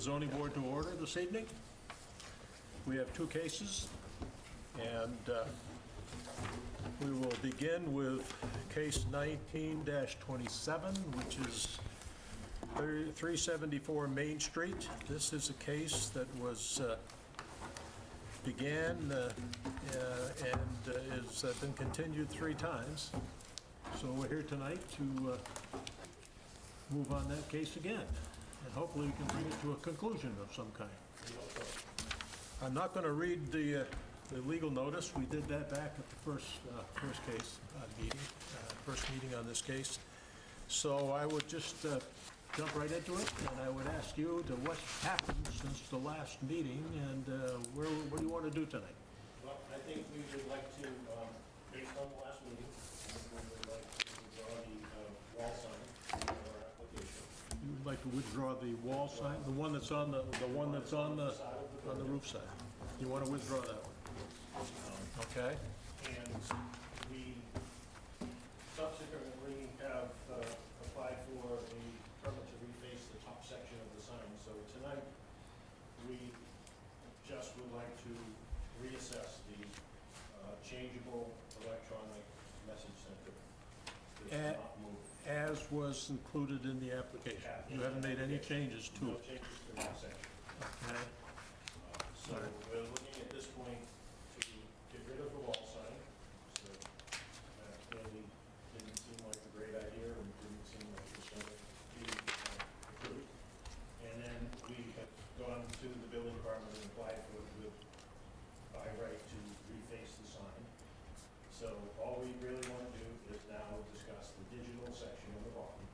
zoning board to order this evening. We have two cases, and uh, we will begin with case 19-27, which is 30 374 Main Street. This is a case that was, uh, began uh, uh, and uh, has uh, been continued three times. So we're here tonight to uh, move on that case again, and hopefully we can bring it to a conclusion of some kind. I'm not going to read the, uh, the legal notice, we did that back at the first, uh, first case, uh, meeting, uh, first meeting on this case. So I would just uh, jump right into it, and I would ask you to what happened since the last meeting, and uh, where, what do you want to do tonight? Well, I think we would like to, um, based on the last meeting, we would like to withdraw the uh, wall sign for our application. You would like to withdraw the wall sign, the one that's on the, the one that's on the, on the roof side? You want to withdraw that one? Okay? And we subsequently have uh, applied for a permit to reface the top section of the sign. So tonight, we just would like to reassess the uh, changeable electronic message center. Eh. That's not moving. As was included in the application. You haven't made any changes to No it, changes to that section. okay? Uh, So we're looking at this point to get rid of the wall sign. So that clearly didn't seem like a great idea and didn't seem like it was going to be uh, approved. And then we have gone to the building department and applied for, with, by right to reface the sign. So all we really want to do is now discuss the digital section of the bottom,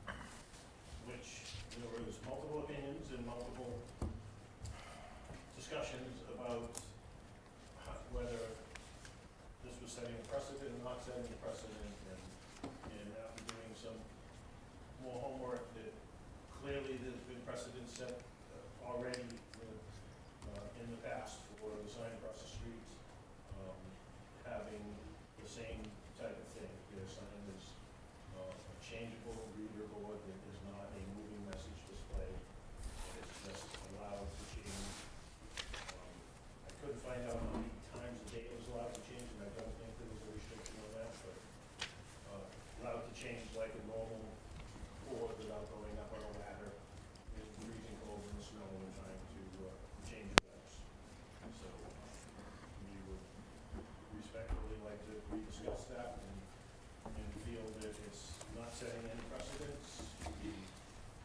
which there was multiple opinions and multiple discussions about whether this was setting a precedent or not setting a precedent, and, and after doing some more homework, that clearly there's been precedent set uh, already with, uh, in the past for the sign across the street, um, having the same type of thing. Their sign is uh, a changeable reader board that is not a moving message display. It's just allowed to change. Um, I couldn't find out how many times a day it was allowed to change, and I don't think there was a restriction on that, but uh, allowed to change like a normal board without going up on a ladder, in freezing cold in the snow and trying to uh, change events. So we would respectfully like to rediscuss that and, and feel that it's not setting any precedents. The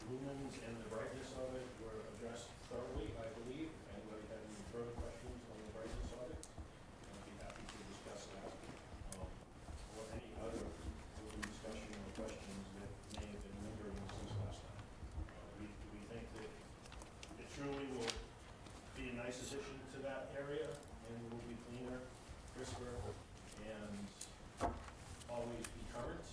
lumens and the brightness of it were addressed thoroughly, I believe. If anybody had any further questions on the brightness of it, I'd be happy to discuss that. Um, Or any other open discussion or questions that may have been lingering since last time. Uh, We, we think that it truly will be a nice addition to that area and will be cleaner, crisper, and always be current.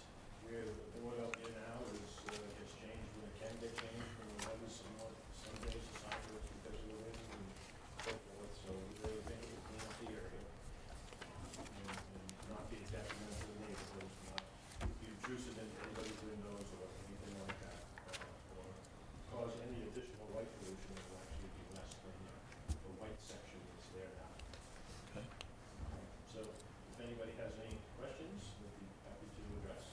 Where the board out there now is, uh, gets changed when it can get changed, when the weather's somewhat, some days the sign works because of the wind and so forth, so we really think it will clean up the area. And, and not be a detriment to the neighborhoods, not be intrusive into anybody's windows or anything like that, uh, or cause any additional light pollution, it will actually be less than the, the white section that's there now. Okay. So if anybody has any questions, we'd be happy to address.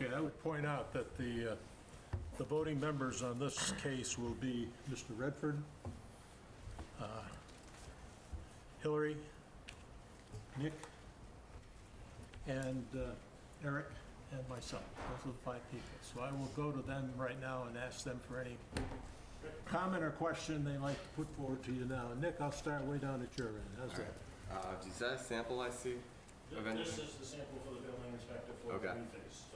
Okay, I would point out that the, uh, the voting members on this case will be Mr. Redford, uh, Hillary, Nick, and uh, Eric, and myself. Those are the five people. So I will go to them right now and ask them for any comment or question they like to put forward to you now. Nick, I'll start way down at your end. How's that? Uh, is that a sample I see? Th- This is the sample for the building inspector for the Okay. reface, so it's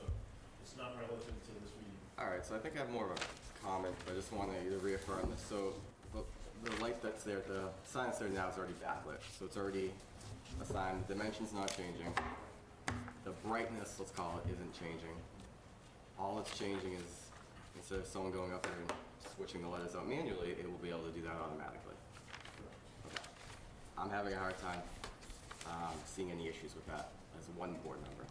not relative to this meeting. Alright, so I think I have more of a comment, but I just want to reaffirm this. So the, the light that's there, the sign that's there now is already backlit, so it's already a sign. The dimension's not changing. The brightness, let's call it, isn't changing. All it's changing is instead of someone going up there and switching the letters out manually, it will be able to do that automatically. Okay. I'm having a hard time um, seeing any issues with that as one board member.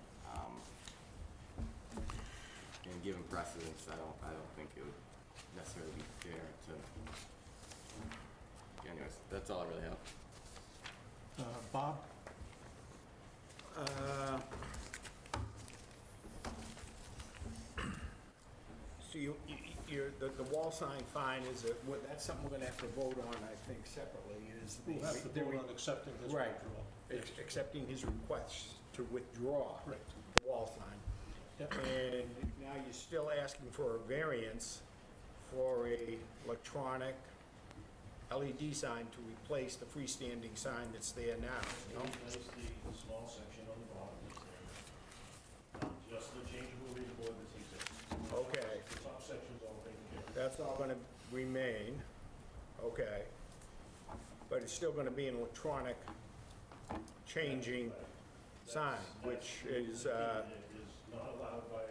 And given precedence, I don't, I don't think it would necessarily be fair to anyways, that's all I really have. Uh, Bob? Uh, So you, you- you're, the, the wall sign fine is, a- well, that's something we're gonna have to vote on, I think, separately, is the... We'll have to the vote re- on accepting this Right. withdrawal. ex- Accepting his request to withdraw Correct. the wall sign. Yep. And now you're still asking for a variance for a electronic LED sign to replace the freestanding sign that's there now, no? That is the small section on the bottom that's there. Um, Just the changeable reader board that's existing. Okay. The top section's all taken care of. That's all gonna remain, okay. But it's still gonna be an electronic changing sign, which is, uh, not allowed by,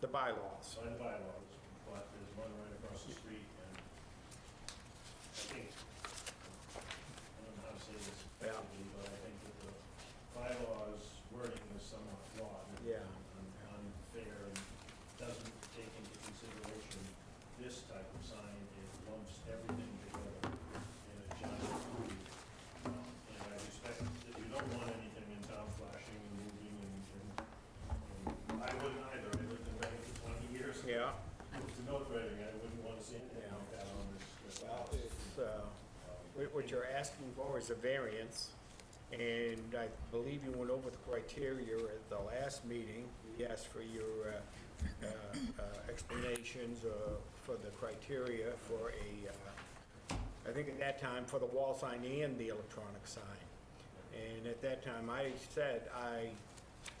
the bylaws. by the bylaws, but there's one right across the street, and I think, I don't know how to say this Yeah. effectively, but I think that the bylaws wording is somewhat flawed. and- Yeah. and Unfair, and doesn't take into consideration this type of sign, it lumps everything together in a giant group. Um, And I respect that you don't want anything in town flashing and moving, and, and and I wouldn't either, I lived in Reading for twenty years. Yeah, Moved to North Reading, I wouldn't want to see anything Yeah. like that on this, this well, house. it's, uh, what- you're asking for is a variance, and I believe you went over the criteria at the last meeting. We asked for your, uh, uh, uh, explanations, uh, for the criteria for a, uh, I think at that time, for the wall sign and the electronic sign. And at that time, I said I,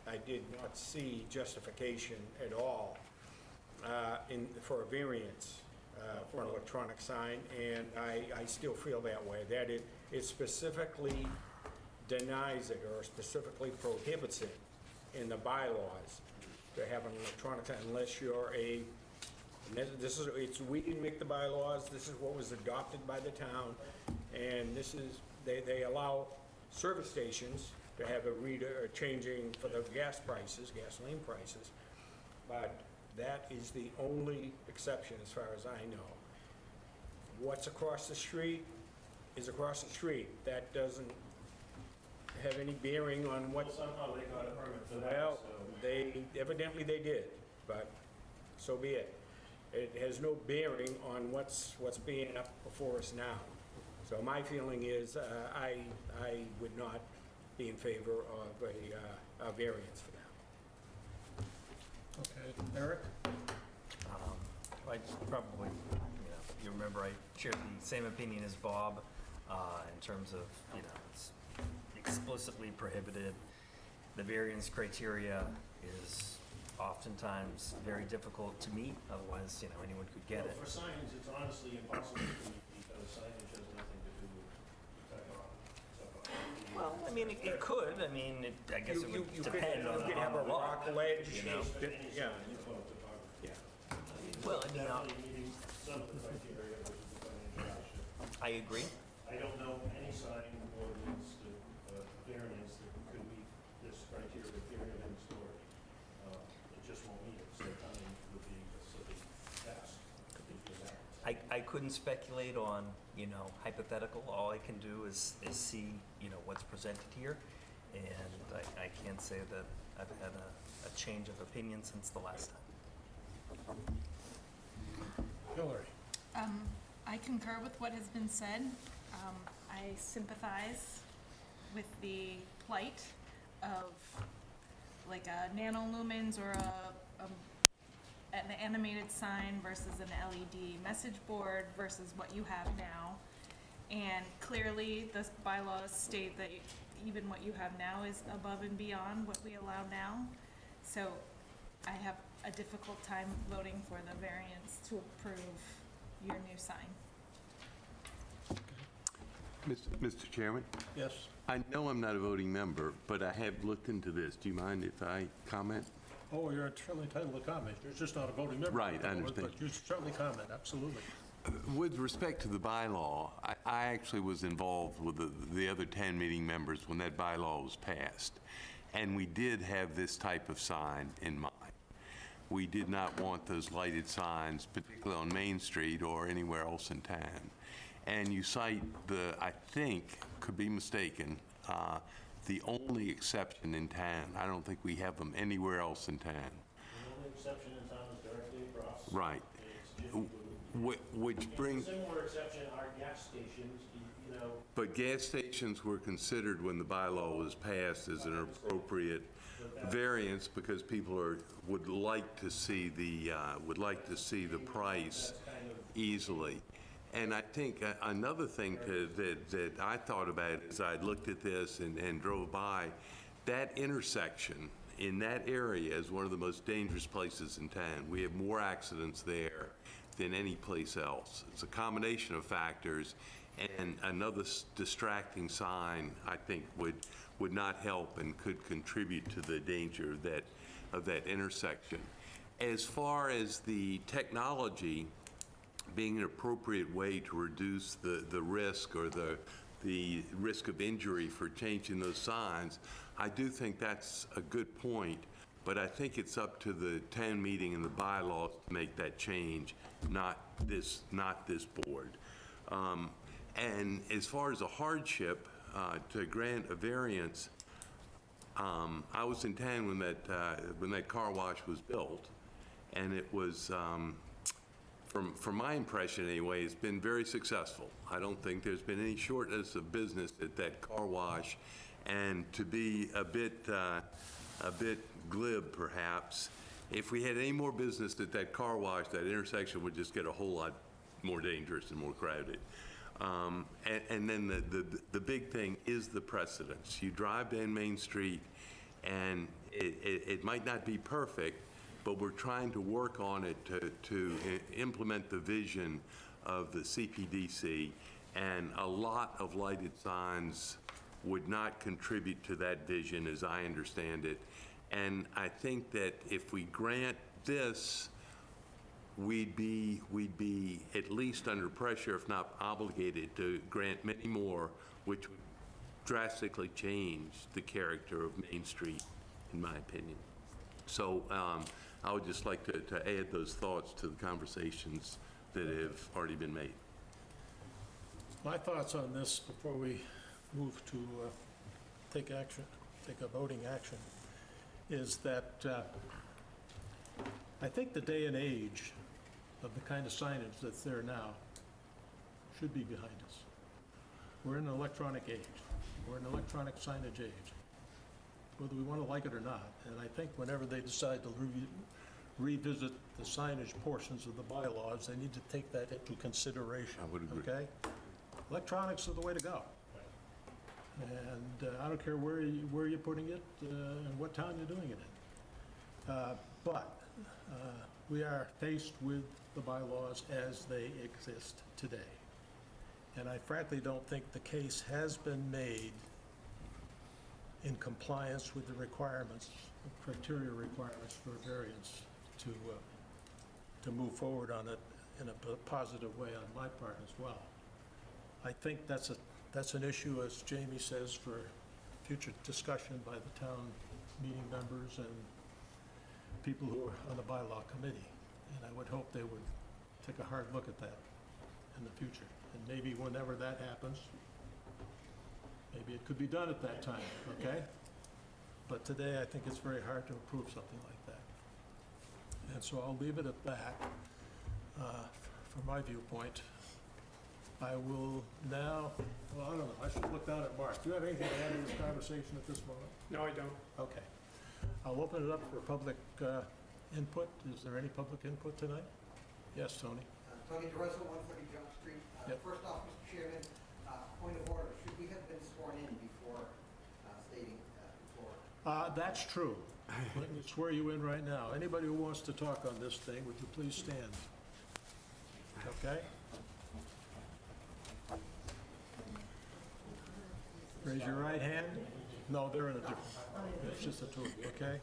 I did not see justification at all uh, in, for a variance uh, for an electronic sign, and I, I still feel that way, that it, it specifically denies it or specifically prohibits it in the bylaws to have an electronic sign unless you're a, this- is, it's, we didn't make the bylaws, this is what was adopted by the town, and this is, they, they allow service stations to have a reader, changing for the gas prices, gasoline prices, but that is the only exception as far as I know. What's across the street is across the street, that doesn't have any bearing on Well, what somehow they got a permit for that, well, so. they, evidently they did, but so be it. It has no bearing on what's, what's being up before us now. So my feeling is, uh, I, I would not be in favor of a, uh, a variance for that. Okay, Eric? Um, I probably, you know, you remember I shared the same opinion as Bob uh, in terms of, you know, it's explicitly prohibited. The variance criteria is oftentimes very difficult to meet, otherwise, you know, anyone could get it. For signage, it's honestly impossible to meet because signage has nothing to do with technology. Well, I mean, it it could, I mean, it- I guess You- it you- would you could- depend on You could have on a the law. rock ledge, you know? that- yeah, Photography. yeah. Well, I mean, Definitely meeting some of the criteria, which is the financial hardship. I agree. I don't know any sign ordinance, that, uh, variance that could meet this criteria, period, end story. Uh, It just won't meet it, so timing would be a silly task to do that. I, I couldn't speculate on, you know, hypothetical. All I can do is, is see, you know, what's presented here. And I, I can't say that I've had a, a change of opinion since the last time. Hillary? Um, I concur with what has been said. Um, I sympathize with the plight of like a nano lumens or a, a, an animated sign versus an LED message board versus what you have now. And clearly, the bylaws state that even what you have now is above and beyond what we allow now. So I have a difficult time voting for the variance to approve your new sign. Mr. Mr. Chairman, Yes? I know I'm not a voting member, but I have looked into this. Do you mind if I comment? Oh, you're certainly entitled to comment. You're just not a voting member. Right, I understand. But you certainly comment, absolutely. With respect to the bylaw, I, I actually was involved with the, the other 10 meeting members when that bylaw was passed. And we did have this type of sign in mind. We did not want those lighted signs, particularly on Main Street or anywhere else in town. and you cite the, I think, could be mistaken, uh, the only exception in town. I don't think we have them anywhere else in town. The only exception in town is directly across. Right. It's Jiffy Lube. Wh- Which brings, Similar exception are gas stations, you- you know, but gas stations were considered when the bylaw was passed as an appropriate variance because people are, would like to see the, uh, would like to see the price easily. And I think uh, another thing to- that, that I thought about as I looked at this and, and drove by, that intersection in that area is one of the most dangerous places in town. We have more accidents there than any place else. It's a combination of factors, and another distracting sign, I think, would, would not help and could contribute to the danger of that, of that intersection. As far as the technology, being an appropriate way to reduce the, the risk or the, the risk of injury for changing those signs, I do think that's a good point, but I think it's up to the town meeting and the bylaws to make that change, not this, not this board. Um, And as far as a hardship, uh, to grant a variance, um, I was in town when that, uh, when that car wash was built, and it was, um, from, from my impression anyway, it's been very successful. I don't think there's been any shortness of business at that car wash. And to be a bit, uh, a bit glib perhaps, if we had any more business at that car wash, that intersection would just get a whole lot more dangerous and more crowded. Um, And, and then the, the, the big thing is the precedence. You drive down Main Street, and it, it, it might not be perfect, but we're trying to work on it to, to implement the vision of the CPDC, and a lot of lighted signs would not contribute to that vision, as I understand it. And I think that if we grant this, we'd be, we'd be at least under pressure, if not obligated, to grant many more, which would drastically change the character of Main Street, in my opinion. So um, I would just like to, to add those thoughts to the conversations that have already been made. My thoughts on this before we move to uh, take action, take a voting action, is that uh, I think the day and age of the kind of signage that's there now should be behind us. We're in an electronic age. We're in an electronic signage age, whether we want to like it or not. And I think whenever they decide to re- revisit the signage portions of the bylaws, they need to take that into consideration. I would agree. Okay? Electronics are the way to go. And uh, I don't care where you, where you're putting it uh, and what town you're doing it in. Uh, But uh, we are faced with the bylaws as they exist today. And I frankly don't think the case has been made in compliance with the requirements, the criteria requirements for variance to, uh, to move forward on it in a positive way on my part as well. I think that's a, that's an issue, as Jamie says, for future discussion by the town meeting members and people who are on the bylaw committee. And I would hope they would take a hard look at that in the future. And maybe whenever that happens, maybe it could be done at that time, okay? But today, I think it's very hard to approve something like that. And so I'll leave it at that, uh, from my viewpoint. I will now, well, I don't know, I should look down at Mark. Do you have anything to add to this conversation at this moment? No, I don't. Okay. I'll open it up for public uh, input. Is there any public input tonight? Yes, Tony? Uh, Tony DeRosa, 130 Jump Street. Uh, Yep. First off, Mr. Chairman, uh, point of order, should we have been sworn in before uh, stating uh, before? Uh, That's true. Me swear you in right now. Anybody who wants to talk on this thing, would you please stand? Okay? Raise your right hand. No, they're in a different, it's just the two of you, okay?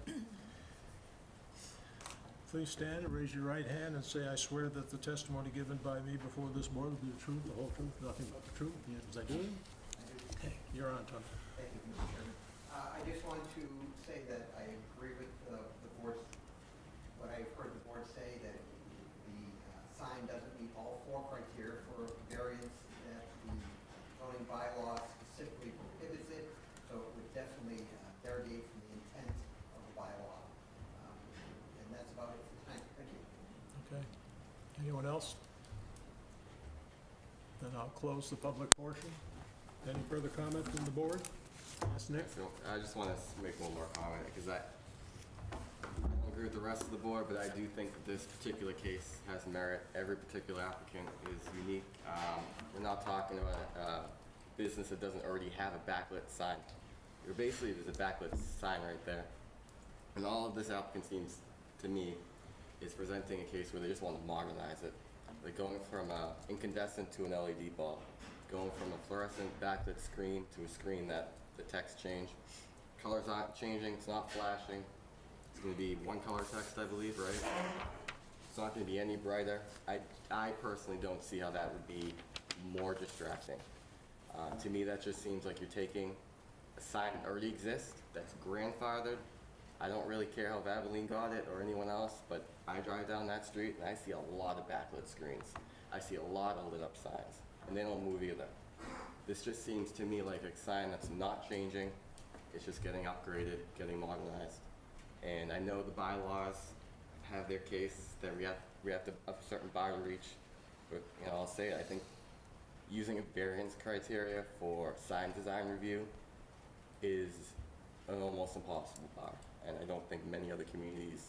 Please stand and raise your right hand and say, "I swear that the testimony given by me before this board will be the truth, the whole truth, nothing but the truth." Yes, I do. Okay, you're on, Tony. Thank you, Mr. Chairman. four criteria for variance that the zoning bylaw specifically prohibits it, so it would definitely uh, derogate from the intent of the bylaw. Um, And that's about it for time. Thank you. Okay. Anyone else? Then I'll close the public portion. Any further comments from the board? Yes, Nick? I just want to make one more comment because I, agree with the rest of the board, but I do think that this particular case has merit. Every particular applicant is unique. Um, We're not talking about a business that doesn't already have a backlit sign. You're basically, there's a backlit sign right there. And all of this applicant seems, to me, is presenting a case where they just want to modernize it. They're going from a incandescent to an LED bulb, going from a fluorescent backlit screen to a screen that the text change. Colors aren't changing, it's not flashing. It's gonna be one color text, I believe, right? It's not gonna be any brighter. I, I personally don't see how that would be more distracting. Uh, to me, that just seems like you're taking a sign that already exists, that's grandfathered. I don't really care how Valvoline got it or anyone else, but I drive down that street and I see a lot of backlit screens. I see a lot of lit up signs, and they don't move either. This just seems to me like a sign that's not changing, it's just getting upgraded, getting modernized. And I know the bylaws have their case that we have, we have to, a certain bar to reach, but, you know, I'll say, it, I think using a variance criteria for sign design review is an almost impossible bar. And I don't think many other communities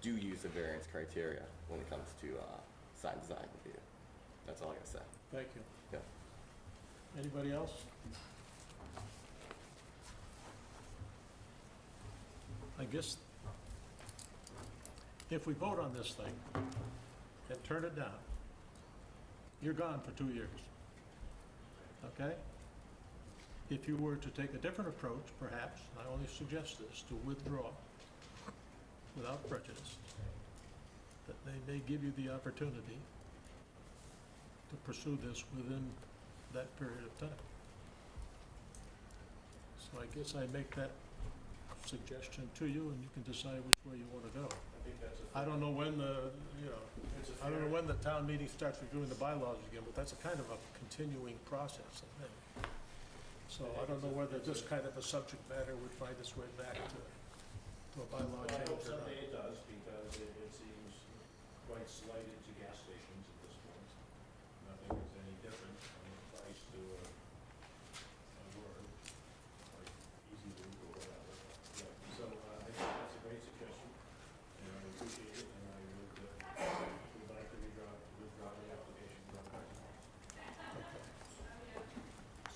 do use the variance criteria when it comes to, uh, sign design review. That's all I gotta say. Thank you. Yeah. Anybody else? I guess if we vote on this thing and turn it down, you're gone for two years. Okay? If you were to take a different approach, perhaps, I only suggest this, to withdraw without prejudice, that they may give you the opportunity to pursue this within that period of time. So I guess I make that suggestion to you, and you can decide which way you want to go. I think that's a. I don't know when the, you know, It's a I don't know fair- when the town meeting starts reviewing the bylaws again, but that's a kind of a continuing process, I think. So I don't know whether this kind of a subject matter would find its way back to, to a bylaw Well, I change hope or not. someday it does, because it, it seems quite slighted to gas stations at this point. Nothing is any different from the price to a, a word, like easy loop or whatever. Yeah, so, uh, I think that's a great suggestion, and I appreciate it, and I would, uh, would like to withdraw, withdraw the application from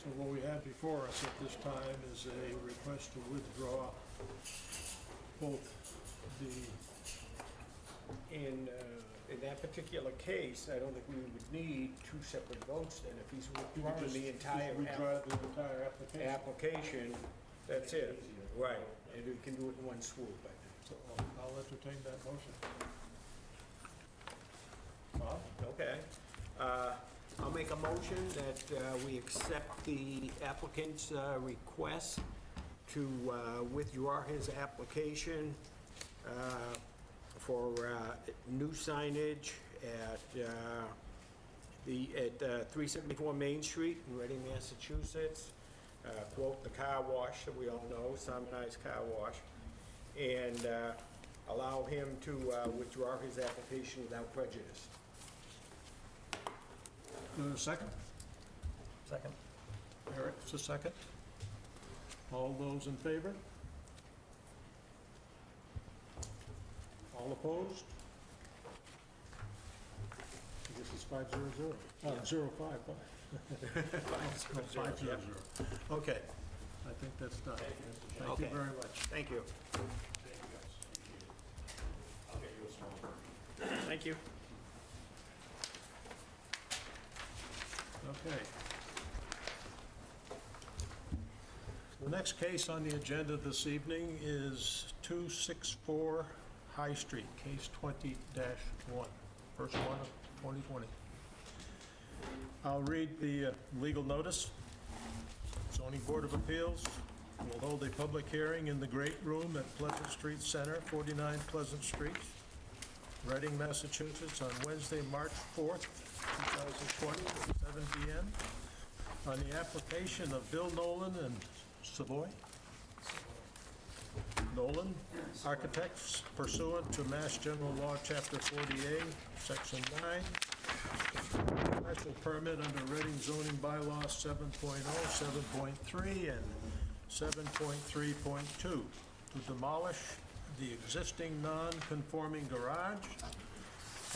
So what we have before us at this time is a request to withdraw both the, In, uh, in that particular case, I don't think we would need two separate votes then. If he's withdrawing the entire withdraw app- the entire application. application, that's it. Right, and we can do it in one swoop, I think. So I'll- I'll entertain that motion. Bob? Okay. Uh, I'll make a motion that uh, we accept the applicant's uh, request to uh, withdraw his application uh, for uh, new signage at uh, the, at uh, 374 Main Street in Reading, Massachusetts. Uh, Quote, the car wash that we all know, Sunrise Car Wash. And uh, allow him to uh, withdraw his application without prejudice. Do a second? Second? Eric's a second. All those in favor? All opposed? I guess it's five zero zero. Uh, zero five, five. Five zero zero. Okay, I think that's done. Thank you Okay. very much. Thank you. I'll get you a small. Thank you. Okay. The next case on the agenda this evening is 264 High Street, case 20-1, first one of 2020. I'll read the uh, legal notice. Zoning Board of Appeals will hold a public hearing in the Great Room at Pleasant Street Center, 49 Pleasant Street, Reading, Massachusetts, on Wednesday, March 4th, 2020, at 7 PM, on the application of Bill Nolan and Savoy Nolan Architects pursuant to Mass General Law, Chapter 40A, Section 9. Special permit under Reading zoning bylaw 7.0, 7.3, and 7.3.2 to demolish the existing non-conforming garage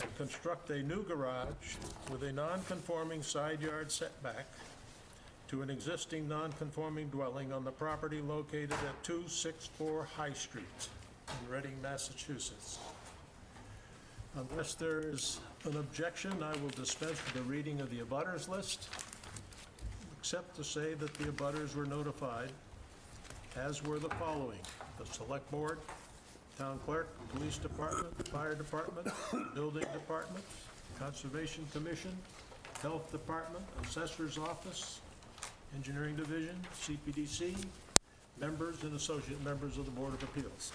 and construct a new garage with a non-conforming side yard setback to an existing non-conforming dwelling on the property located at 264 High Street in Reading, Massachusetts. Unless there is an objection, I will dispense with the reading of the abutters list, except to say that the abutters were notified, as were the following: the Select Board, Town Clerk, Police Department, Fire Department, Building Department, Conservation Commission, Health Department, Assessor's Office, Engineering Division, CPDC, members and associate members of the Board of Appeals,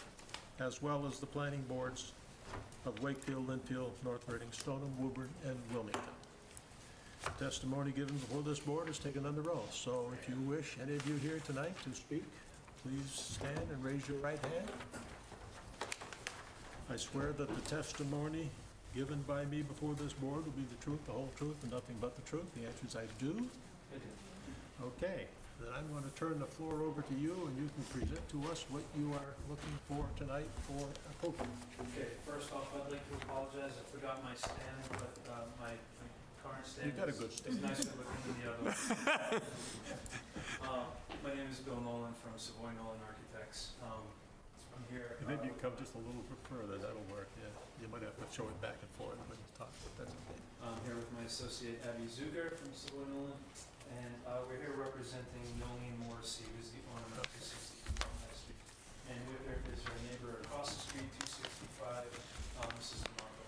as well as the planning boards of Wakefield, Lynnfield, North Reading, Stoneham, Woburn, and Wilmington. Testimony given before this board is taken under oath, so if you wish, any of you here tonight to speak, please stand and raise your right hand. I swear that the testimony given by me before this board will be the truth, the whole truth, and nothing but the truth. The answer is I do. Okay, then I'm going to turn the floor over to you, and you can present to us what you are looking for tonight for a approval. Okay, first off, I'd like to apologize, I forgot my stand, but uh, my my current stand You got a is- good is stand. nicer looking than the other one. Uh, My name is Bill Nolan from Savoy Nolan Architects. Um, Here. And Maybe you uh, come just a little bit further, that'll work, yeah. You might have to show it back and forth when you talk, but that's okay. I'm here with my associate Abby Zuger from Savoy Nolan, and uh, we're here representing Nolene Morrissey, who's the owner of 260 High Street. And with her is her neighbor across the street, 265, um, Mrs. DeMarco.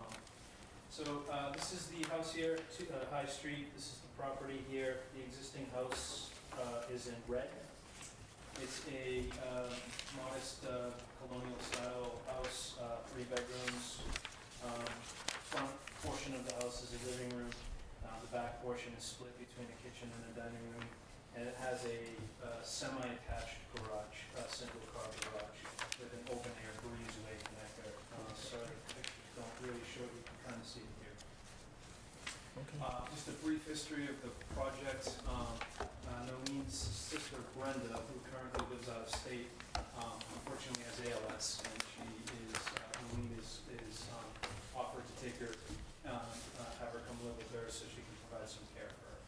Um, So uh, this is the house here, to- uh, High Street, this is the property here. The existing house uh, is in red. It's a uh, modest uh, colonial style house, uh, three bedrooms. Um, Front portion of the house is a living room. Uh, The back portion is split between a kitchen and a dining room. And it has a uh, semi-attached garage, a single-car garage with an open-air breezeway connector. Sorry, pictures don't really show, you can kind of see it here. Uh, Just a brief history of the project. Um, uh, sister Brenda, who currently lives out of state, um, unfortunately has ALS, and she is, uh, is, is um, offered to take her, uh, uh, have her come live with her so she can provide some care for her.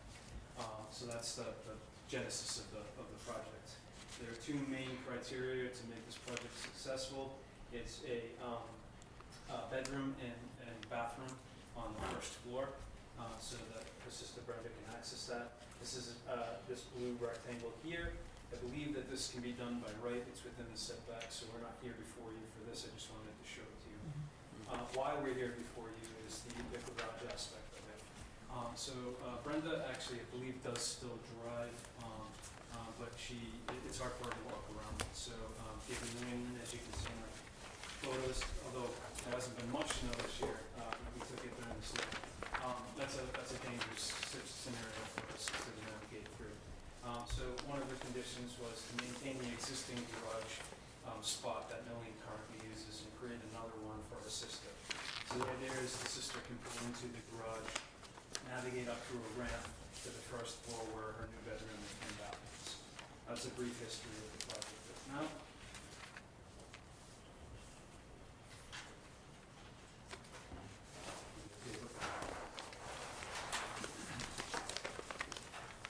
Um, So that's the the genesis of the, of the project. There are two main criteria to make this project successful. It's a um, uh, bedroom and and bathroom on the first floor, uh, so that her sister Brenda can access that. This is uh, this blue rectangle here. I believe that this can be done by right, it's within the setback, so we're not here before you for this, I just wanted to show it to you. Uh, Why we're here before you is the the garage aspect of it. Um, So uh, Brenda actually, I believe, does still drive, um, uh, but she, it- it's hard for her to walk around. So um, given wind, as you can see in our photos, although there hasn't been much snow this year, uh, we took it during the snow. Um, That's a, that's a dangerous scenario for us to navigate through. Um, So one of the conditions was to maintain the existing garage um, spot that Millie currently uses and create another one for her sister. So the idea is the sister can pull into the garage, navigate up through a ramp to the first floor where her new bedroom and bathroom is. That's a brief history of the project. Now,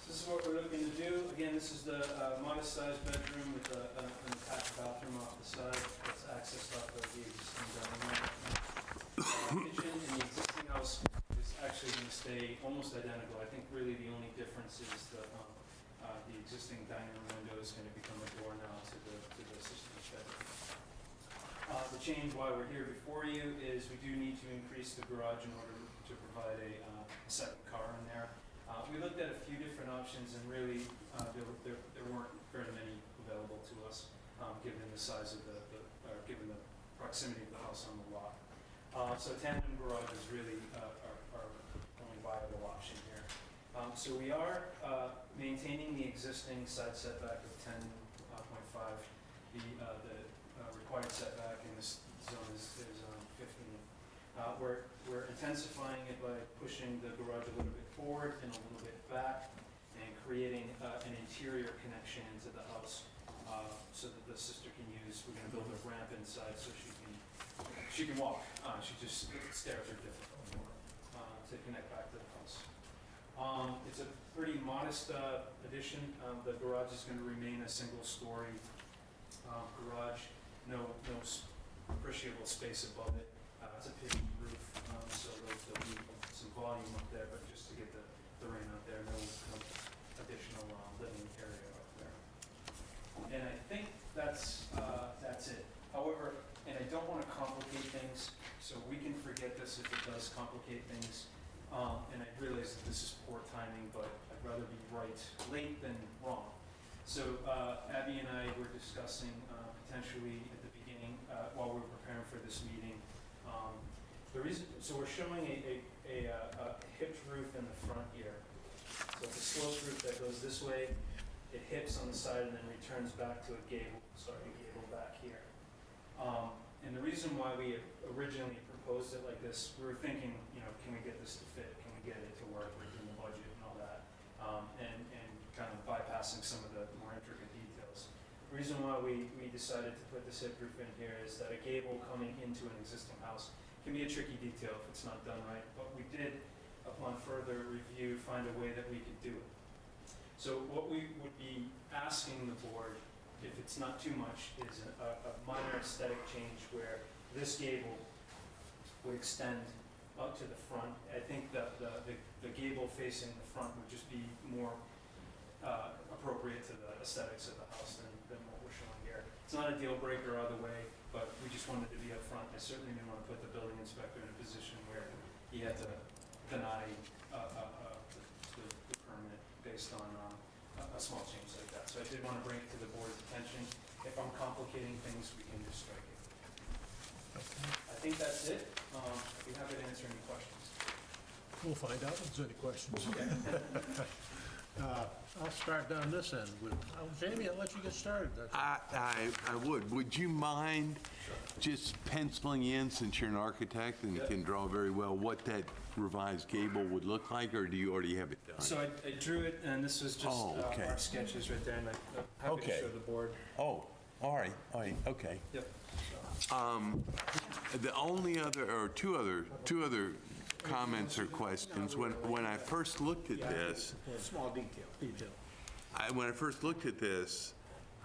So this is what we're looking to do. Again, this is the uh, modest sized bedroom with a- a- an attached bathroom off the side that's accessed off of the existing dining room. Uh, Kitchen in the existing house is actually going to stay almost identical. I think really the only difference is the, um, uh, the existing dining room window is going to become a door now to the, to the sister's bedroom. Uh, The change why we're here before you is we do need to increase the garage in order to provide a uh, a second car in there. Uh, We looked at a few different options and really, uh, there there there weren't very many available to us, um, given the size of the, the- or given the proximity of the house on the lot. Uh, So tandem garage is really uh, our our only viable option here. Um, So we are uh, maintaining the existing side setback of 10.5. The the, uh, uh, required setback in this zone is, is um, 15. Uh, We're, we're intensifying it by pushing the garage a little bit forward and a little bit back and creating uh, an interior connection into the house uh, so that the sister can use, we're gonna build a ramp inside so she can, she can walk. Uh, She just, stairs are difficult for uh, to connect back to the house. Um, It's a pretty modest uh, addition. Um, The garage is gonna remain a single-story um, garage, no, no appreciable space above it. Uh, It's a pitched there'll be some volume up there, but just to get the, the rain out there, no, additional um, living area up there. And I think that's, uh, that's it. However, and I don't want to complicate things, so we can forget this if it does complicate things. Um, And I realize that this is poor timing, but I'd rather be right late than wrong. So uh, Abby and I were discussing uh, potentially at the beginning, uh, while we were preparing for this meeting, um, the reason, so we're showing a, a, a, uh, a hipped roof in the front here. So it's a sloped roof that goes this way, it hips on the side and then returns back to a gable, sorry, a gable back here. Um, and the reason why we originally proposed it like this, we were thinking, you know, can we get this to fit? Can we get it to work within the budget and all that? Um, and, and kind of bypassing some of the more intricate details. The reason why we, we decided to put this hip roof in here is that a gable coming into an existing house can be a tricky detail if it's not done right, but we did, upon further review, find a way that we could do it. So what we would be asking the board, if it's not too much, is a, a minor aesthetic change where this gable would extend up to the front. I think that the, the, the gable facing the front would just be more, uh, appropriate to the aesthetics of the house than, than what we're showing here. It's not a deal breaker either way, but we just wanted to be upfront. I certainly didn't want to put the building inspector in a position where he had to deny, uh, uh, uh, the, the permit based on, um, a, a small change like that. So I did want to bring it to the board's attention. If I'm complicating things, we can just strike it. I think that's it. Um, I'd be happy to answer any questions. We'll find out if there's any questions. Uh, I'll start down this end with, oh, Jamie, I'll let you get started. That's- I, I, I would. Would you mind just penciling in, since you're an architect and Yeah. can draw very well, what that revised gable would look like, or do you already have it done? So I, I drew it, and this was just Oh, uh, okay. our sketches right there, and I- I'm happy to Okay. show the board. Oh, all right, all right, okay. Yep. Um, The only other, or two other, two other comments or questions, when, when I first looked at this, Small detail, detail. I, when I first looked at this,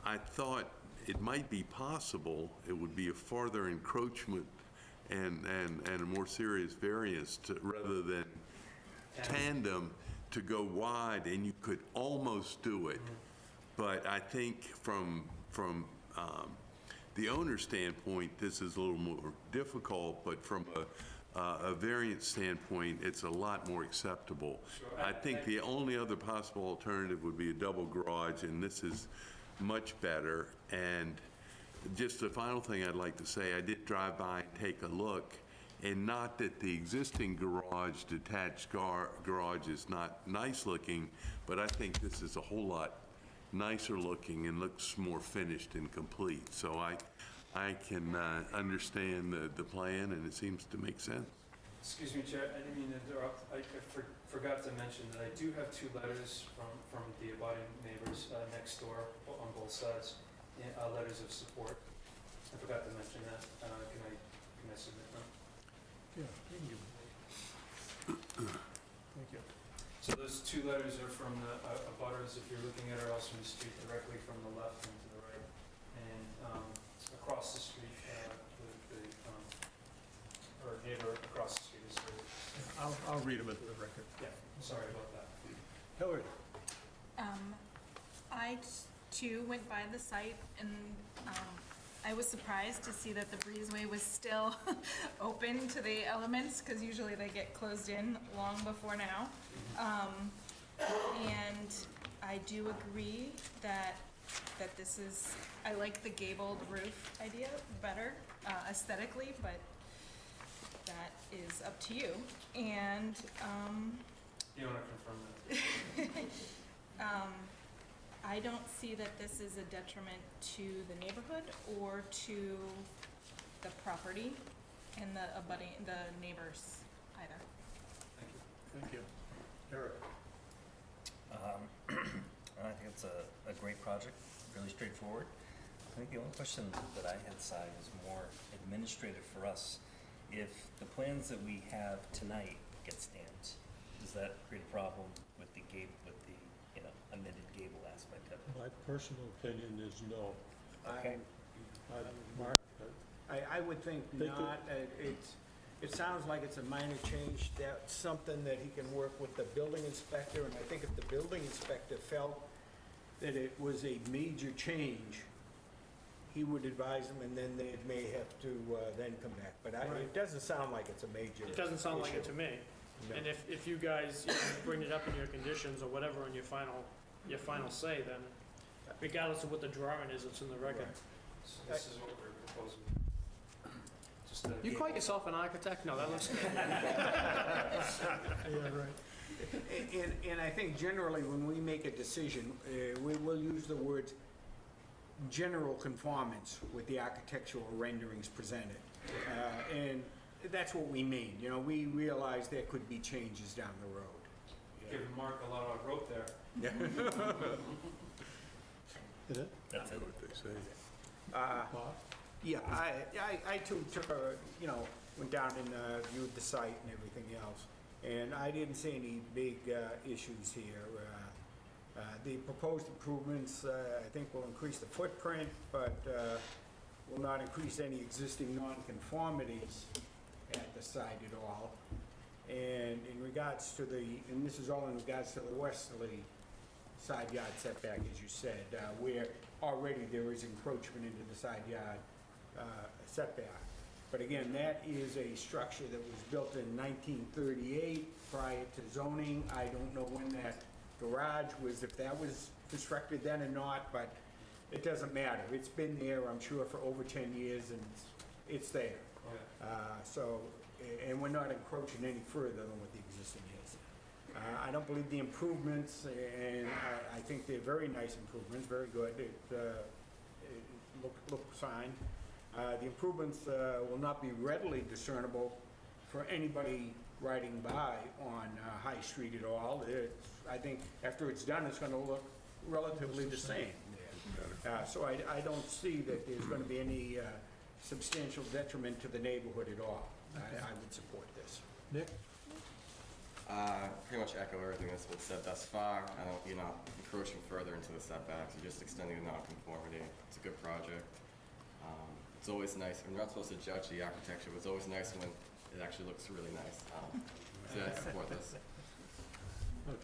I thought it might be possible, it would be a farther encroachment and, and, and a more serious variance to, rather than tandem to go wide, and you could almost do it. But I think from, from um, the owner's standpoint, this is a little more difficult, but from a, uh, a variance standpoint, it's a lot more acceptable. I think the only other possible alternative would be a double garage, and this is much better. And just the final thing I'd like to say, I did drive by and take a look, and not that the existing garage, detached gar, garage is not nice looking, but I think this is a whole lot nicer looking and looks more finished and complete. So I, I can uh, understand the, the plan, and it seems to make sense. Excuse me, Chair, I didn't mean to interrupt. I I for- forgot to mention that I do have two letters from, from the abutting neighbors uh, next door on both sides, uh, letters of support. I forgot to mention that. Uh, Can I, can I submit them? Yeah, thank you can give it. Thank you. So those two letters are from the uh, abutters, if you're looking at our Elstrom Street, directly from the left and to the right. And um, across the street, uh, the, the, um, or neighbor across the street is, the- I'll, I'll read them into the record. yeah, sorry about that. Hillary? Um, I t- too went by the site and, um, I was surprised to see that the breezeway was still open to the elements, cause usually they get closed in long before now. Um, and I do agree that, that this is, I like the gabled roof idea better uh, aesthetically, but that is up to you. And, um, You want to confirm that? um, I don't see that this is a detriment to the neighborhood or to the property and the abutting, the neighbors either. Thank you. Thank you, Eric? Um, I think it's a, a great project, really straightforward. I think the only question that I had, Si, was more administrative for us. If the plans that we have tonight get stamped, does that create a problem with the gable, with the, you know, amended gable aspect of it? My personal opinion is no. Okay. I- Mark? uh, I, I would think Think it- not. Uh, It's, it sounds like it's a minor change. That's something that he can work with the building inspector, and I think if the building inspector felt that it was a major change, he would advise them, and then they may have to uh, then come back. But I, it doesn't sound like it's a major It doesn't sound like it issue. to me. No. And if, if you guys, you know, bring it up in your conditions or whatever in your final, your final say, then regardless of what the drawing is, it's in the record. So this is what we're proposing. Just a. You call yourself an architect? No, that looks. Yeah, right. And, and I think generally, when we make a decision, uh, we will use the words general conformance with the architectural renderings presented. Uh, And that's what we mean, you know, we realize there could be changes down the road. Giving Mark a lot of rope there. Is it? That's it. What they say. Uh, Bob? Yeah, I, I, I too took a, you know, went down and uh, viewed the site and everything else, and I didn't see any big uh, issues here. Uh, The proposed improvements, uh, I think will increase the footprint, but uh, will not increase any existing nonconformities at the site at all. And in regards to the, and this is all in regards to the westerly side yard setback, as you said, uh, where already there is encroachment into the side yard uh, setback. But again, that is a structure that was built in 1938 prior to zoning. I don't know when that garage was, if that was constructed then or not, but it doesn't matter. It's been there, I'm sure, for over 10 years, and it's- it's there. Uh, So, a- and we're not encroaching any further than what the existing is. Uh, I don't believe the improvements, and I- I think they're very nice improvements, very good. It uh, look look fine. Uh, The improvements uh, will not be readily discernible for anybody riding by on uh, High Street at all. It's, I think after it's done, it's going to look relatively the same. Uh, So I I don't see that there's going to be any uh, substantial detriment to the neighborhood at all. I I would support this. Nick? Uh, pretty much echo everything that's been said thus far. I don't, you're not encroaching further into the setbacks, you're just extending the nonconformity. It's a good project. Um, It's always nice, we're not supposed to judge the architecture, but it's always nice when it actually looks really nice. Um, So I support this. Okay.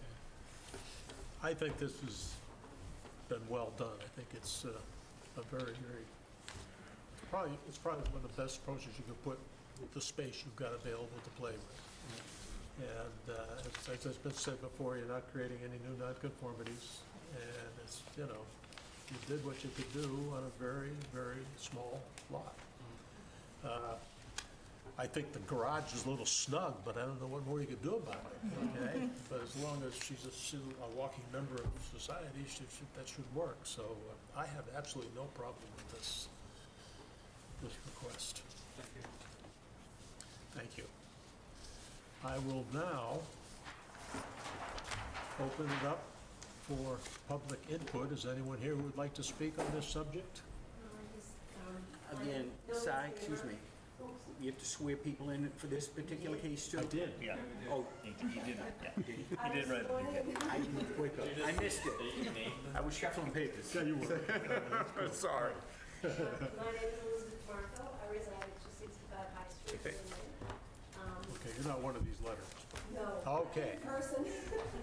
I think this has been well done. I think it's uh, a very, very, probably, it's probably one of the best approaches you could put with the space you've got available to play with. And uh, as as has been said before, you're not creating any new nonconformities, and it's, you know, you did what you could do on a very, very small lot. Uh, I think the garage is a little snug, but I don't know what more you could do about it, okay? But as long as she's a, she's a walking member of society, she should, that should work. So uh, I have absolutely no problem with this, this request. Thank you. Thank you. I will now open it up for public input. Is anyone here who would like to speak on this subject? Again, Si, excuse me, you have to swear people in for this particular case too? I did. Yeah, Oh, He you did, yeah. You did right at the beginning. I didn't quick, I missed it. I was shuffling papers. Yeah, you were. Sorry. My name is Elizabeth Marco. I reside at 265 High Street, Okay. Berlin. Um, Okay, you're not one of these letters. No. Okay. In person.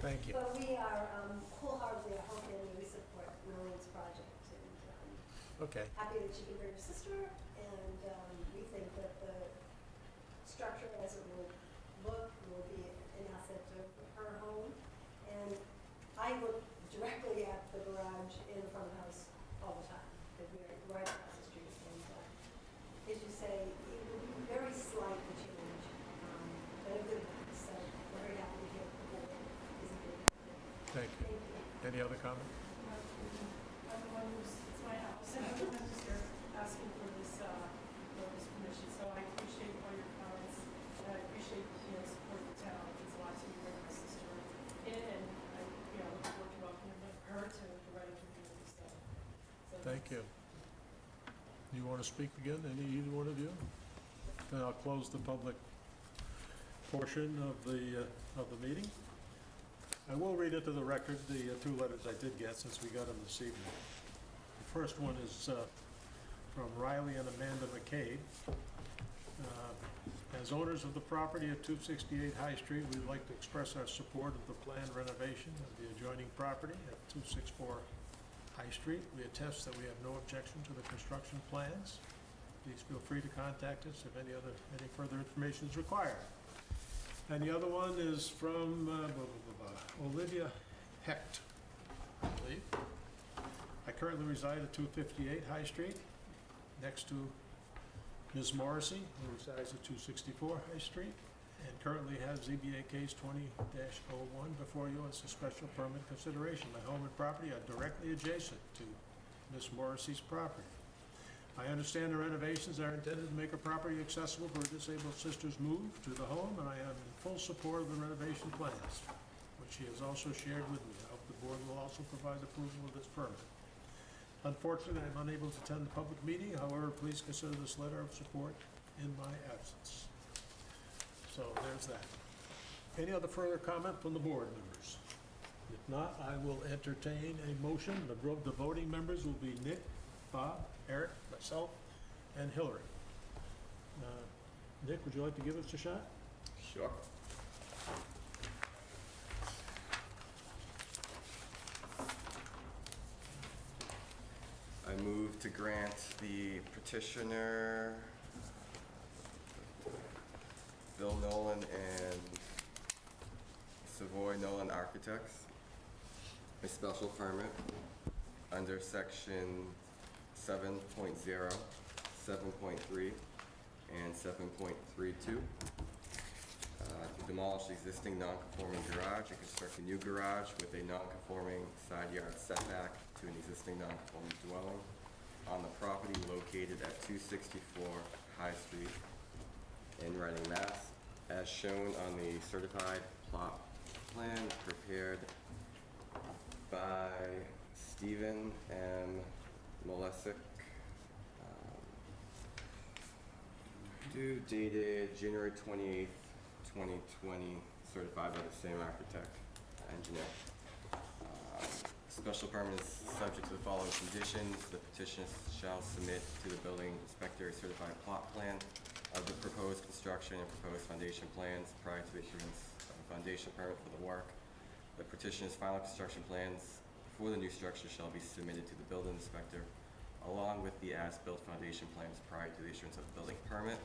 Thank you. But we are um, wholeheartedly, our whole family, we support Noreen's project. And um, Okay. happy that she can bring her sister. And um, we think that the structure as it will look will be an asset to her home. And I look directly at the garage in front of the house all the time, because we're right across the street. And uh, as you say, it will be very slight the change, um, but a good one. So we're very happy to hear the board is in favor. Thank you. Thank you. Any other comment? one who's, it's my house, and I'm just here asking for this, uh, for this permission, so I appreciate all your comments, and I appreciate, you know, support of the town, it means a lot to me, bring my sister in, and I, you know, look forward to welcoming her to the Reading community, so. so Thank you. You want to speak again, any, either one of you? Then I'll close the public portion of the, uh, of the meeting. I will read into the record the uh, two letters I did get since we got them this evening. The first one is uh, from Riley and Amanda McCabe. Uh, As owners of the property at 268 High Street, we'd like to express our support of the planned renovation of the adjoining property at 264 High Street. We attest that we have no objection to the construction plans. Please feel free to contact us if any other, any further information is required. And the other one is from uh, blah, blah, blah, Olivia Hecht, I believe. I currently reside at 258 High Street, next to Ms. Morrissey, who resides at 264 High Street, and currently have ZBA case 20-01 before you as a special permit consideration. My home and property are directly adjacent to Ms. Morrissey's property. I understand the renovations are intended to make a property accessible for disabled sister's move to the home, and I am in full support of the renovation plans, which she has also shared with me. I hope the board will also provide approval of this permit. Unfortunately, I'm unable to attend the public meeting, however, please consider this letter of support in my absence. So there's that. Any other further comment from the board members? If not, I will entertain a motion. The vo- the voting members will be Nick, Bob, Eric, myself, and Hillary. Uh, Nick, would you like to give us a shot? Sure. I move to grant the petitioner, Bill Nolan and Savoy Nolan Architects, a special permit under section 7.0, 7.3, and 7.32 uh, to demolish the existing non-conforming garage and construct a new garage with a non-conforming side yard setback to an existing non-conforming dwelling on the property located at 264 High Street in Reading, Mass, as shown on the certified plot plan prepared by Stephen M. Molesic, um, Due dated January twenty-eighth, twenty twenty, certified by the same architect, engineer. Um, Special permit is subject to the following conditions. The petitioner shall submit to the building inspector a certified plot plan of the proposed construction and proposed foundation plans prior to the issuance of a foundation permit for the work. The petitioner's final construction plans for the new structure shall be submitted to the building inspector along with the as-built foundation plans prior to the issuance of the building permit.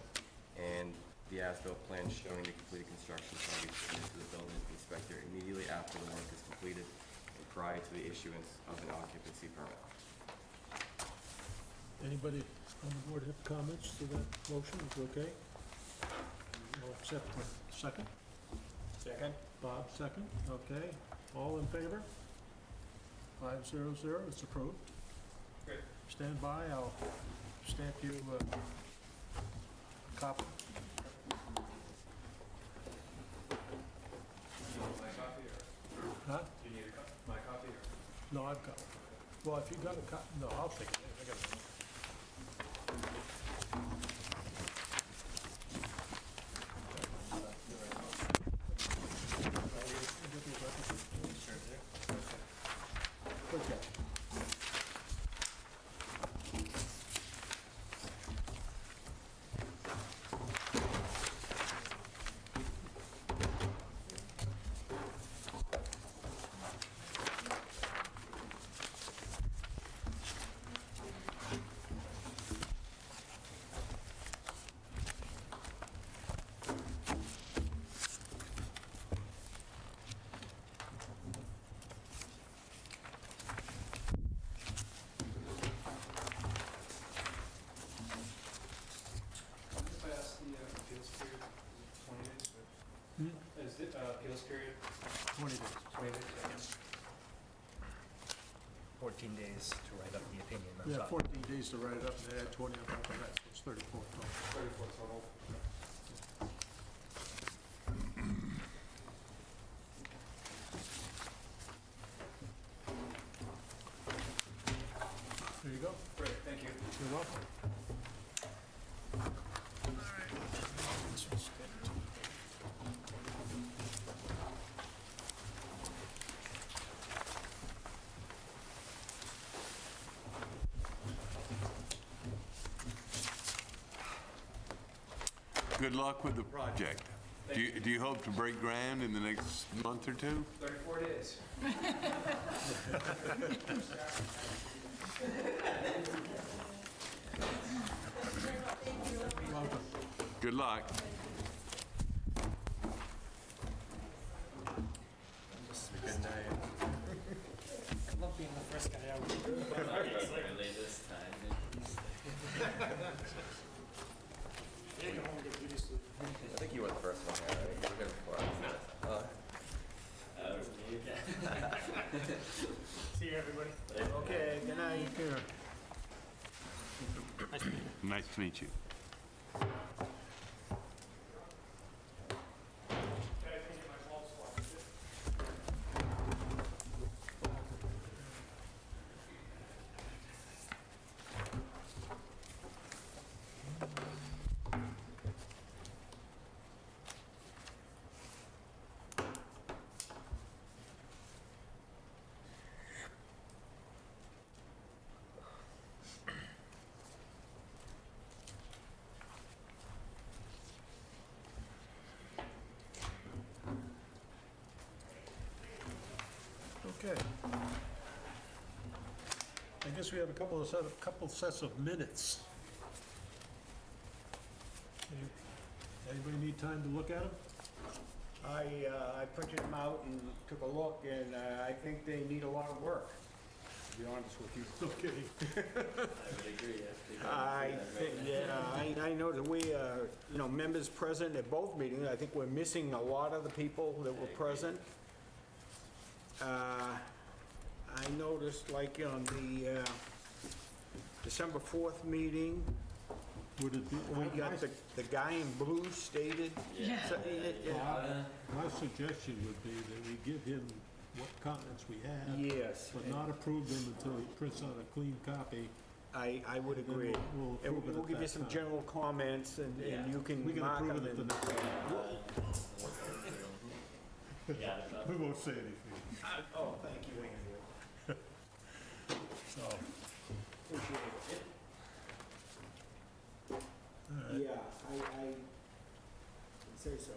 And the as-built plan showing the completed construction shall be submitted to the building inspector immediately after the work is completed and prior to the issuance of an occupancy permit. Anybody on the board have comments to that motion? Is it okay? All accept the second? Second? Bob, second, okay. All in favor? Five zero zero, it's approved. Great. Stand by, I'll stamp you uh, a copy. My copy or, Huh? do you need a copy, my copy or? No, I've got, one. well, if you've got a copy, no, I'll take it, I got it. ハハハハ!14 days to write up the opinion. that's We have all. 14 days to write it up, and add 20 on top of that, so it's 34 total. Thirty-four total. There you go. Great, thank you. You're welcome. Good luck with the project. Do you, do you hope to break ground in the next month or two? Thirty-four days. Good luck. Good night. I love being the first guy out. Yeah, go home and get beauty sleep. I think you were the first one here, right? You were here before I was there. Uh, See you, everybody. Okay, good night. Nice to meet you. Okay. I guess we have a couple of set, a couple sets of minutes. Any- Anybody need time to look at them? I, uh, I printed them out and took a look, and uh, I think they need a lot of work, to be honest with you. No kidding. I think, yeah, I, I know that we, uh, you know, members present at both meetings, I think we're missing a lot of the people that were present. Uh, I noticed like on the, uh, December 4th meeting, Would it be? we got the, the guy in blue stated. Yeah. So, it- it- My suggestion would be that we give him what comments we have, Yes, but not approve them until he prints out a clean copy. I, I would and then agree. we'll- We'll And approve it we'll at give you that some time. general comments, and, and you can We can mark approve them. it at the and- next meeting. We won't say anything, Oh, thank you, Andrew. so. Appreciate it. Yeah, I, I would say so.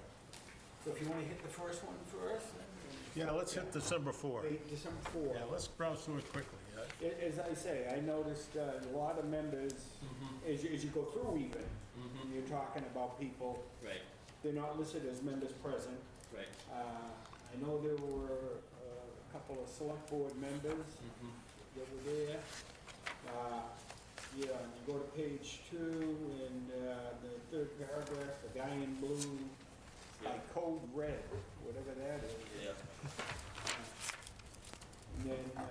So if you want to hit the first one first, then- Yeah, let's hit December 4. Wait, December 4. Yeah, let's browse through it quickly. yeah. A- As I say, I noticed uh, a lot of members, as you, as you go through even, you're talking about people, Right, they're not listed as members present. right. Uh, I know there were a couple of select board members that were there. Uh, Yeah, you go to page two, and uh, the third paragraph, the guy in blue, by code red, whatever that is. Yeah. And then, uh,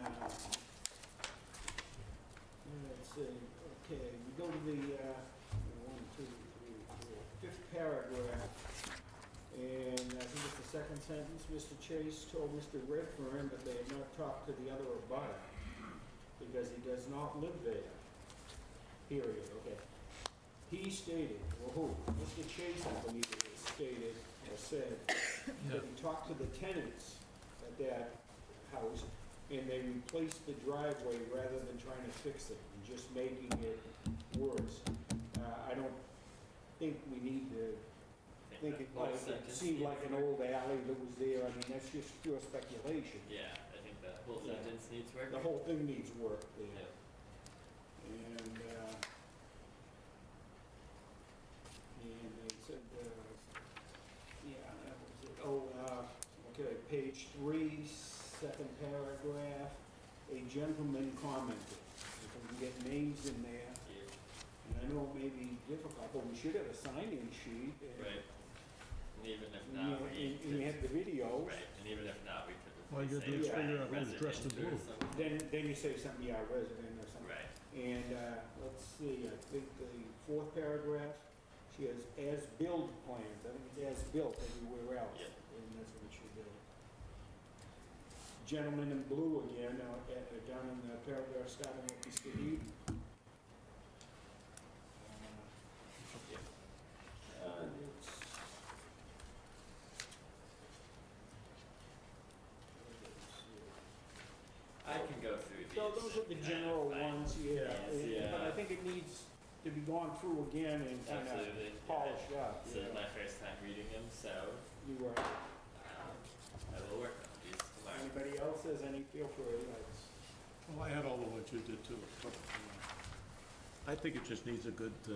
let's see, okay, we go to the, uh, one, two, three, four, fifth paragraph. And I think it's the second sentence, Mr. Chase told Mr. Redfern that they had not talked to the other abutter because he does not live there. Period, okay. He stated, well, who? Mr. Chase, I believe it is, stated or said that he talked to the tenants at that house and they replaced the driveway rather than trying to fix it and just making it worse. Uh, I don't think we need to think it like, sentence seemed like an old alley that was there, I mean, that's just pure speculation. Yeah, I think that whole Yeah. sentence needs work. The whole thing needs work there. Yeah. And, uh, and they said, uh, yeah, that was it. Oh, uh, okay, page three, second paragraph, a gentleman commented. If we can get names in there, Yeah, and I know it may be difficult, but we should have a sign-in sheet. Right. And even if And not, you, we and- and you could, have the videos. right, and even if not, we could All you gotta do say figure out who's dressed in or blue. something. Then, then you say something, yeah, resident or something. Right. And, uh, let's see, I think the fourth paragraph, she has as-built plans, I think it's as-built everywhere else. Yep. And that's what it should be. Gentleman in blue again, uh, uh, down in the paragraph starting with Mr. Eden. Uh, uh, it's- I can go through these. So those are the general ones, yeah, Yes, and- but I think it needs to be gone through again and kind of Absolutely. yeah. polished up. This is my first time reading them, so You were, um, I will work on these tomorrow. anybody else has any feel for it, like, Well, I had all the ones you did too. I think it just needs a good, uh,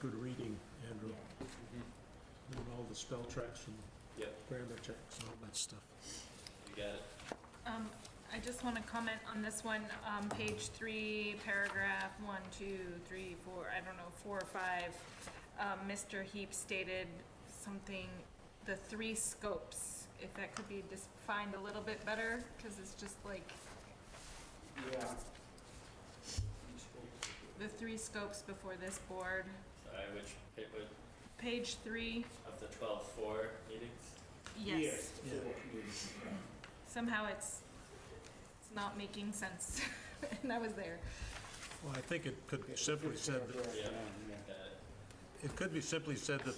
good reading, Andrew, yeah. and all the spell checks and Yep, grammar checks and all that stuff. you got it. Um, I just want to comment on this one, um, page three, paragraph one, two, three, four, I don't know, four or five. Um, Mr. Heap stated something, the three scopes, if that could be defined a little bit better, because it's just like, Yeah. the three scopes before this board. Sorry, which, it would, Page three, of the twelve four meetings? yes, Yeah. somehow it's, it's not making sense, and I was there. Well, I think it could be simply said that, Yeah. Yeah. Got it. it could be simply said that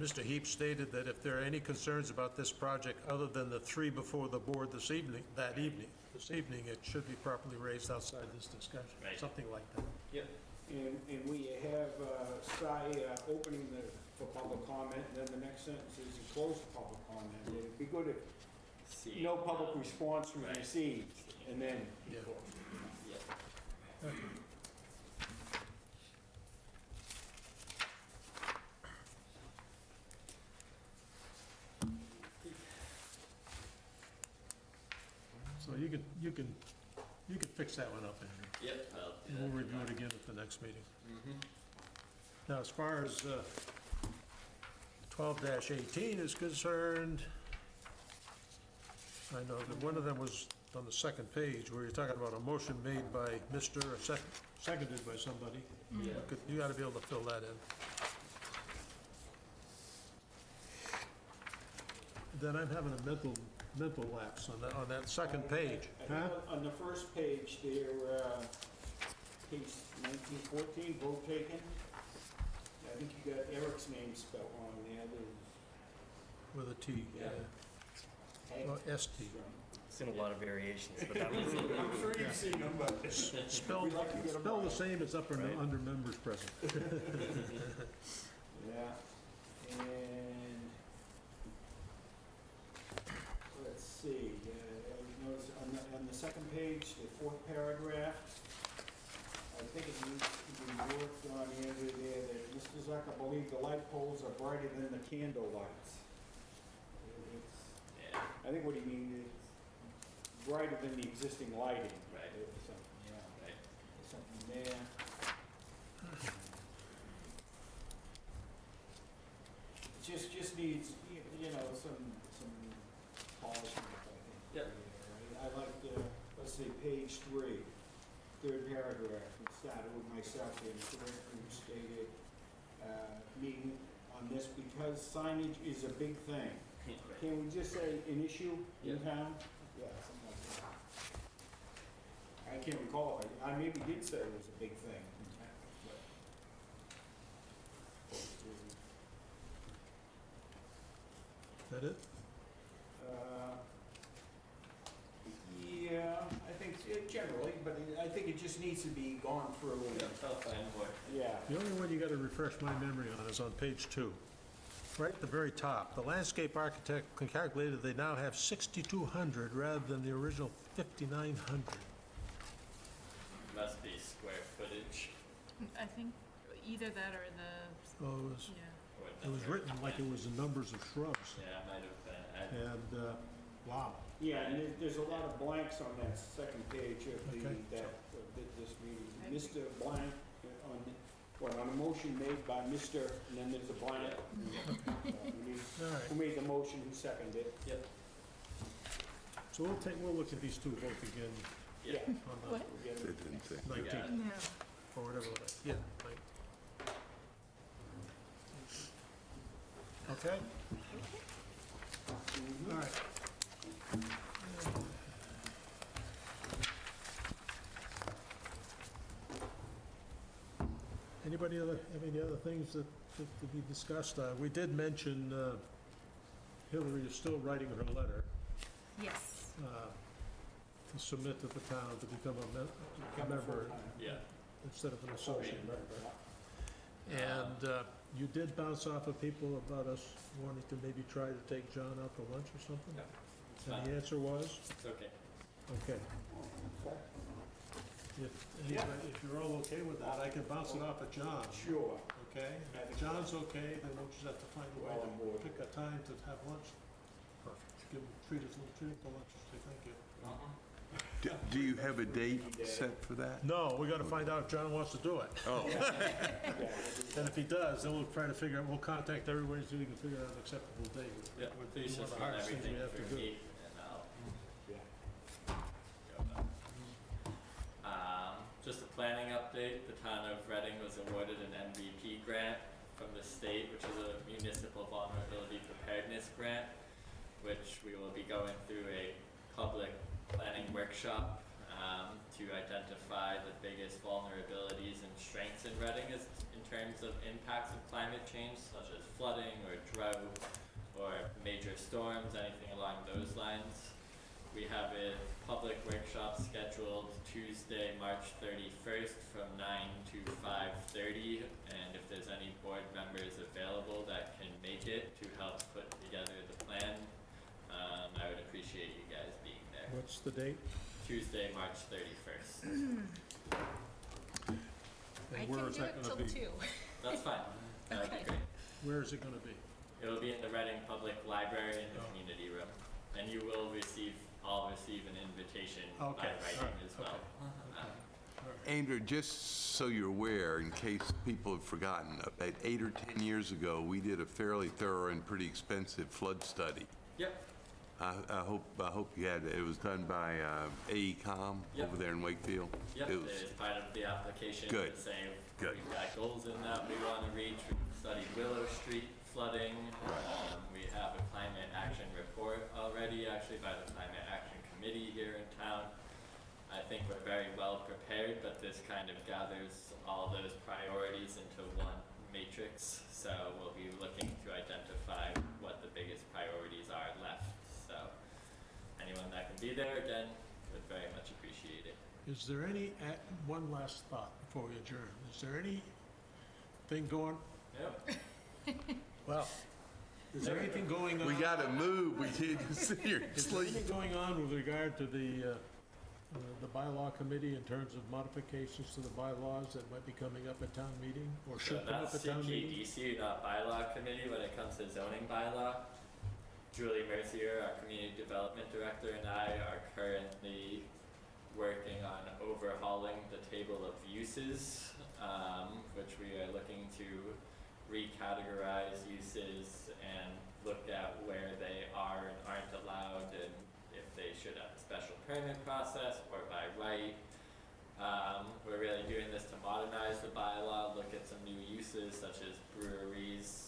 Mr. Heap stated that if there are any concerns about this project other than the three before the board this evening, that evening, this evening, it should be properly raised outside this discussion, Right. something like that. Yep, And, and we have, uh, Cy, uh, opening the, for public comment, and then the next sentence is you close the public comment. It'd be good if see. no public response was Right. received, and then. Yeah. So you can, you can, you can fix that one up, Andrew. Yep, I'll do And we'll review it again at the next meeting. Mm-hmm. Now, as far as uh, twelve eighteen is concerned, I know that one of them was on the second page, where you're talking about a motion made by Mr., or sec- seconded by somebody. Could- You gotta be able to fill that in. Then I'm having a mental, mental lapse on that, on that second page. I think On the first page there, uh, page nineteen fourteen, vote taken. I think you got Eric's name spelled wrong there, the. With a T, yeah. Well, ST. Seen a lot of variations, but that was, I'm sure you've seen them, but. Spell, We'd like to get 'em spell the right. same as upper, Right. under members present. Yeah, and, let's see, uh, I noticed on the, on the second page, the fourth paragraph, I think it needs to be worked on, Andrew, there, that Mr. Zucker believed the light poles are brighter than the candle lights. It's- Yeah, I think what he means is brighter than the existing lighting. Right. Or something, yeah, right. There's something there. It Just, just needs, you you know, some, some polishing, I think. Yep. I like the, let's see, page three, third paragraph, it started with myself Mr. Wickman stated, uh, meeting on this because signage is a big thing. Can we just say an issue in town? Yeah, something like that. I can't recall, I, I maybe did say it was a big thing in town, but. That it? Uh, Yeah, I think, it generally, but it- I think it just needs to be gone through. and- Yep, I'll. Yeah. The only one you gotta refresh my memory on is on page two. Right at the very top, the landscape architect calculated that they now have 6,200 rather than the original 5,900. Must I think either that or the, Oh, it was, yeah. it was written like it was the numbers of shrubs. Yeah, it might have been, I, And, uh, wow. Yeah, and there- there's a lot of blanks on that second page of the, Okay. that, of thi- this meeting. Mr. Blank, uh, on, well, on a motion made by Mr., and then there's a blank. Uh, we need- All right. Who made the motion, who seconded it? yep, So we'll take, we'll look at these two both again Yeah. on the What? It didn't say. 19th, No. Or whatever, it is. yeah. right. Okay? All right. Anybody other, have any other things that, that to be discussed? Uh, we did mention, uh, Hillary is still writing her letter, Yes. uh, to submit to the town to become a mem- a member Yeah. Instead of an associate member. And uh, you did bounce off of people about us wanting to maybe try to take John out to lunch or something? Yeah, It's And fine. the answer was, It's okay. okay. If, anybody- if you're all okay with that, I can bounce it off of John, Sure. okay? If John's okay, then we'll just have to find a way Well, I'm to bored. pick a time to have lunch. Perfect. Give him, treat us, a little treat for lunch, say thank you. Do- Do you have a date set for that? No, we gotta find out if John wants to do it. Oh, And if he does, then we'll try to figure out, we'll contact everybody so we can figure out an acceptable date. Yeah, Would be please one the run hardest things everything we have to do. me and I'll. Yeah. go back. Um, just a planning update, the town of Reading was awarded an MVP grant from the state, which is a municipal vulnerability preparedness grant, which we will be going through a public planning workshop, um, to identify the biggest vulnerabilities and strengths in Reading in terms of impacts of climate change, such as flooding or drought, or major storms, anything along those lines. We have a public workshop scheduled Tuesday, March thirty-first from nine to five thirty. And if there's any board members available that can make it to help put together the plan, um, I would appreciate you. What's the date? Tuesday, March thirty-first. I where can is do that it gonna till be? two. That's fine. That'd be Okay. great. Where is it gonna be? It'll be in the Reading Public Library in the Oh. community room. And you will receive, all receive an invitation by Okay, writing alright, as well. okay. Um, Andrew, just so you're aware, in case people have forgotten, about eight or 10 years ago, we did a fairly thorough and pretty expensive flood study. Yep, I I hope, I hope you had, it was done by uh, AECOM Yep. over there in Wakefield. yep, It was- is part of the application Good, to say good. we've got goals in that we wanna reach. We've studied Willow Street flooding. Um, we have a climate action report already, actually by the Climate Action Committee here in town. I think we're very well prepared, but this kind of gathers all those priorities into one matrix. So we'll be looking to identify what the biggest priorities are left. So anyone that can be there, again, would very much appreciate it. Is there any, ac- one last thought before we adjourn. Is there anything going, Yep. well, is there anything going on? We got to move, we can't sit here and Is there sleep. anything going on with regard to the, uh, uh, the bylaw committee in terms of modifications to the bylaws that might be coming up at town meeting? Or So should come up that's at town meeting? CPDC, not bylaw committee, when it comes to zoning bylaw. Julie Mercier, our community development director, and I are currently working on overhauling the table of uses, um, which we are looking to recategorize uses and look at where they are and aren't allowed and if they should have a special permit process or by right. Um, we're really doing this to modernize the bylaw, look at some new uses such as breweries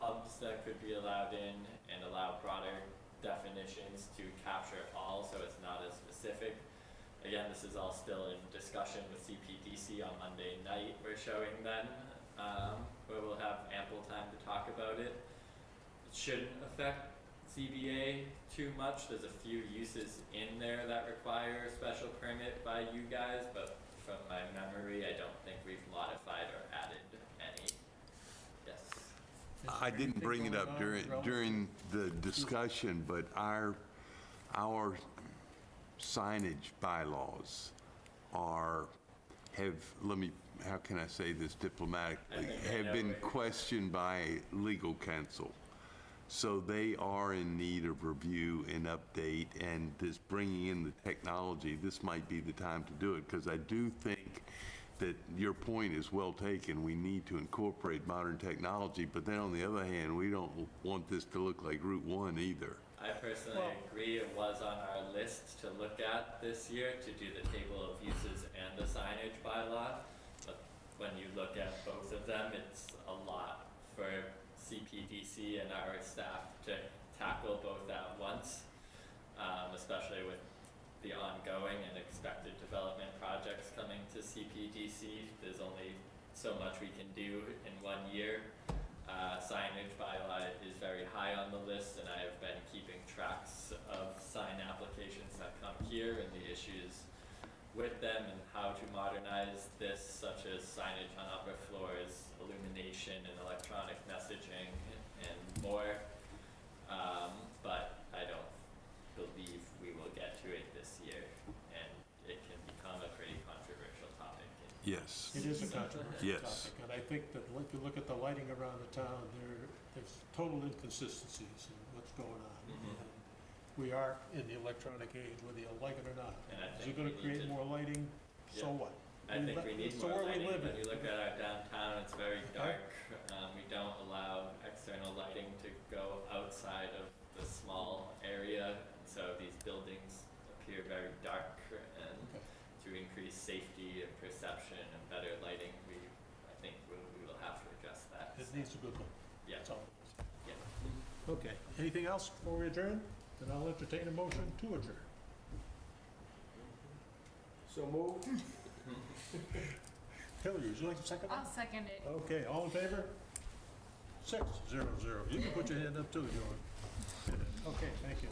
pubs that could be allowed in and allow broader definitions to capture all, so it's not as specific. Again, this is all still in discussion with CPDC on Monday night, we're showing then, um, where we'll have ample time to talk about it. It shouldn't affect ZBA too much, there's a few uses in there that require a special permit by you guys, but from my memory, I don't think we've modified or added. I didn't bring it up during, during the discussion, but our, our signage bylaws are, have, let me, how can I say this diplomatically? I think I Have been questioned by legal counsel. So they are in need of review and update, and this bringing in the technology, this might be the time to do it, because I do think that your point is well taken. We need to incorporate modern technology, but then on the other hand, we don't want this to look like Route One either. I personally Well- agree, it was on our list to look at this year, to do the table of uses and the signage bylaw. But when you look at both of them, it's a lot for CPDC and our staff to tackle both at once. Um, especially with the ongoing and expected development projects coming to CPDC, there's only so much we can do in one year. Uh, signage bylaw is very high on the list, and I have been keeping tracks of sign applications that come here and the issues with them and how to modernize this, such as signage on upper floors, illumination and electronic messaging and more. Um, but I don't believe we will get to it this year, and it can become a pretty controversial topic. in- Yes. It is a controversial Yes. topic, and I think that if you look at the lighting around the town, there, there's total inconsistencies in what's going on. Mhm. And We are in the electronic age, whether you like it or not. And I Is it think gonna need create to- more lighting? So Yeah. what? I We think we need it's more where we lighting, live when in. you look at our downtown, it's very dark, um, we don't allow external lighting to go outside of the small area, so these buildings appear very dark, and Okay. to increase safety and perception and better lighting, we, I think we, we will have to address that. It needs a good look, Yeah, that's all. yeah. Okay, anything else before we adjourn? Then I'll entertain a motion to adjourn. So move. Hillary, would you like to second I'll that? second it. Okay, all in favor? Six, zero, zero. You can put your hand up too, John. Okay, thank you.